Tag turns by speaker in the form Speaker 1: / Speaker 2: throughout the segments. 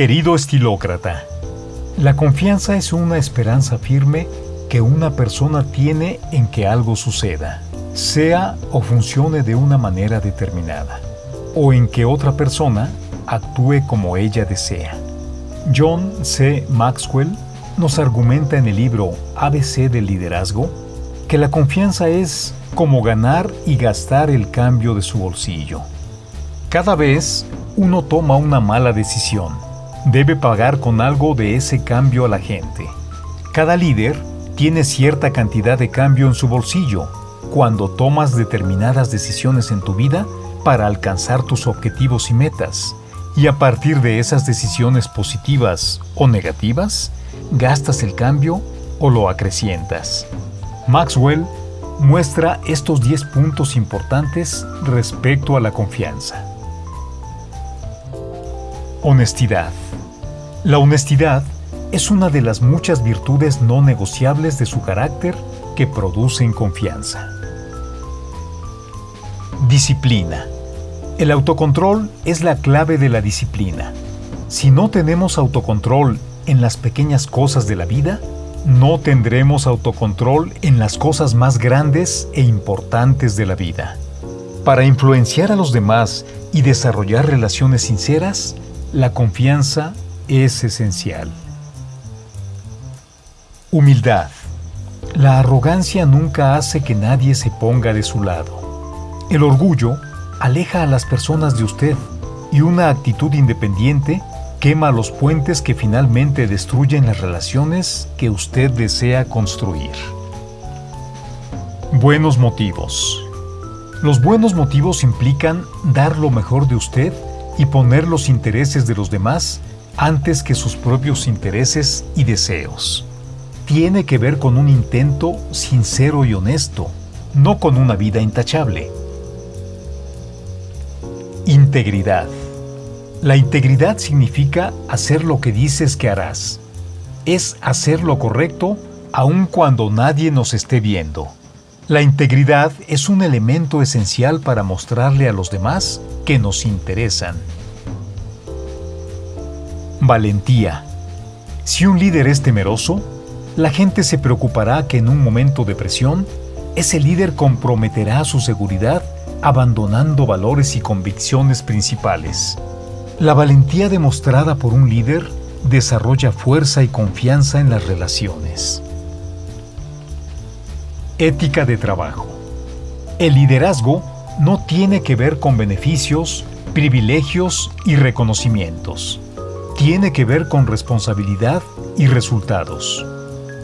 Speaker 1: Querido estilócrata, la confianza es una esperanza firme que una persona tiene en que algo suceda, sea o funcione de una manera determinada, o en que otra persona actúe como ella desea. John C. Maxwell nos argumenta en el libro ABC del liderazgo que la confianza es como ganar y gastar el cambio de su bolsillo. Cada vez uno toma una mala decisión, debe pagar con algo de ese cambio a la gente. Cada líder tiene cierta cantidad de cambio en su bolsillo cuando tomas determinadas decisiones en tu vida para alcanzar tus objetivos y metas. Y a partir de esas decisiones positivas o negativas, gastas el cambio o lo acrecientas. Maxwell muestra estos 10 puntos importantes respecto a la confianza. Honestidad. La honestidad es una de las muchas virtudes no negociables de su carácter que producen confianza. Disciplina. El autocontrol es la clave de la disciplina. Si no tenemos autocontrol en las pequeñas cosas de la vida, no tendremos autocontrol en las cosas más grandes e importantes de la vida. Para influenciar a los demás y desarrollar relaciones sinceras, la confianza es esencial. Humildad. La arrogancia nunca hace que nadie se ponga de su lado. El orgullo aleja a las personas de usted y una actitud independiente quema los puentes que finalmente destruyen las relaciones que usted desea construir. Buenos motivos. Los buenos motivos implican dar lo mejor de usted y poner los intereses de los demás antes que sus propios intereses y deseos. Tiene que ver con un intento sincero y honesto, no con una vida intachable. Integridad. La integridad significa hacer lo que dices que harás. Es hacer lo correcto aun cuando nadie nos esté viendo. La integridad es un elemento esencial para mostrarle a los demás que nos interesan. Valentía. Si un líder es temeroso, la gente se preocupará que en un momento de presión, ese líder comprometerá su seguridad abandonando valores y convicciones principales. La valentía demostrada por un líder desarrolla fuerza y confianza en las relaciones. Ética de trabajo. El liderazgo no tiene que ver con beneficios, privilegios y reconocimientos. Tiene que ver con responsabilidad y resultados.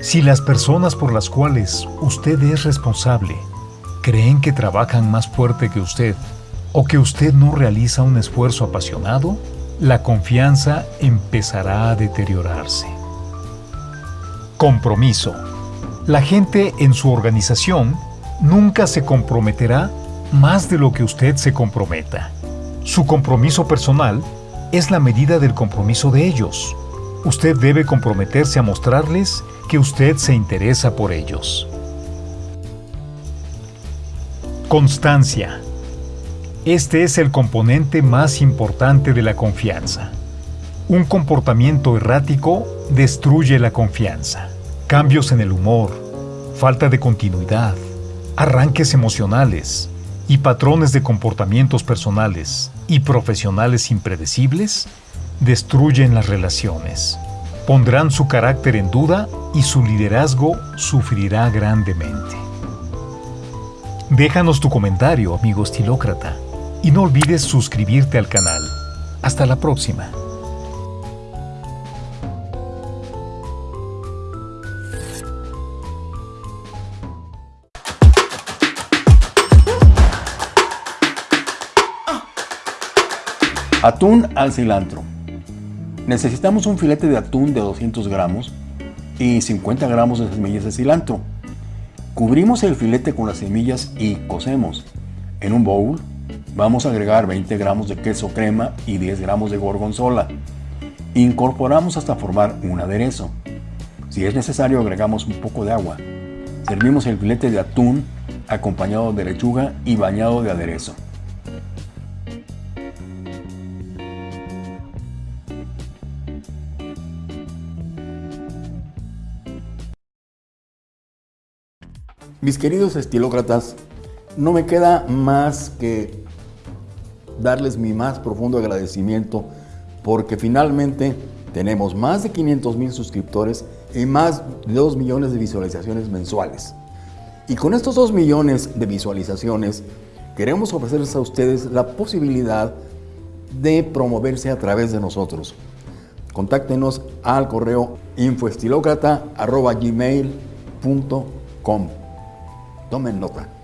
Speaker 1: Si las personas por las cuales usted es responsable creen que trabajan más fuerte que usted o que usted no realiza un esfuerzo apasionado, la confianza empezará a deteriorarse. Compromiso. La gente en su organización nunca se comprometerá más de lo que usted se comprometa. Su compromiso personal es la medida del compromiso de ellos. Usted debe comprometerse a mostrarles que usted se interesa por ellos. Constancia. Este es el componente más importante de la confianza. Un comportamiento errático destruye la confianza. Cambios en el humor, falta de continuidad, arranques emocionales y patrones de comportamientos personales y profesionales impredecibles destruyen las relaciones. Pondrán su carácter en duda y su liderazgo sufrirá grandemente. Déjanos tu comentario, amigo estilócrata. Y no olvides suscribirte al canal. Hasta la próxima.
Speaker 2: Atún al cilantro. Necesitamos un filete de atún de 200 gramos y 50 gramos de semillas de cilantro. Cubrimos el filete con las semillas y cocemos. En un bowl Vamos a agregar 20 gramos de queso crema y 10 gramos de gorgonzola. Incorporamos hasta formar un aderezo. Si es necesario agregamos un poco de agua. Servimos el filete de atún acompañado de lechuga y bañado de aderezo. Mis queridos estilócratas, no me queda más que darles mi más profundo agradecimiento porque finalmente tenemos más de 500 mil suscriptores y más de 2 millones de visualizaciones mensuales. Y con estos 2 millones de visualizaciones queremos ofrecerles a ustedes la posibilidad de promoverse a través de nosotros. Contáctenos al correo infoestilocrata.gmail.com Tomen nota.